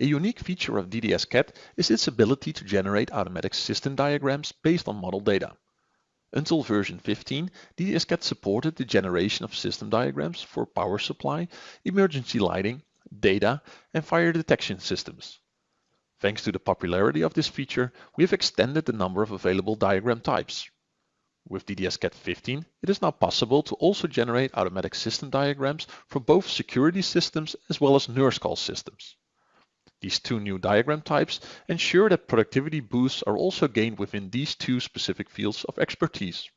A unique feature of DDS-CAD is its ability to generate automatic system diagrams based on model data. Until version 15, DDS-CAD supported the generation of system diagrams for power supply, emergency lighting, data, and fire detection systems. Thanks to the popularity of this feature, we have extended the number of available diagram types. With DDS-CAD 15, it is now possible to also generate automatic system diagrams for both security systems as well as nurse call systems. These two new diagram types ensure that productivity boosts are also gained within these two specific fields of expertise.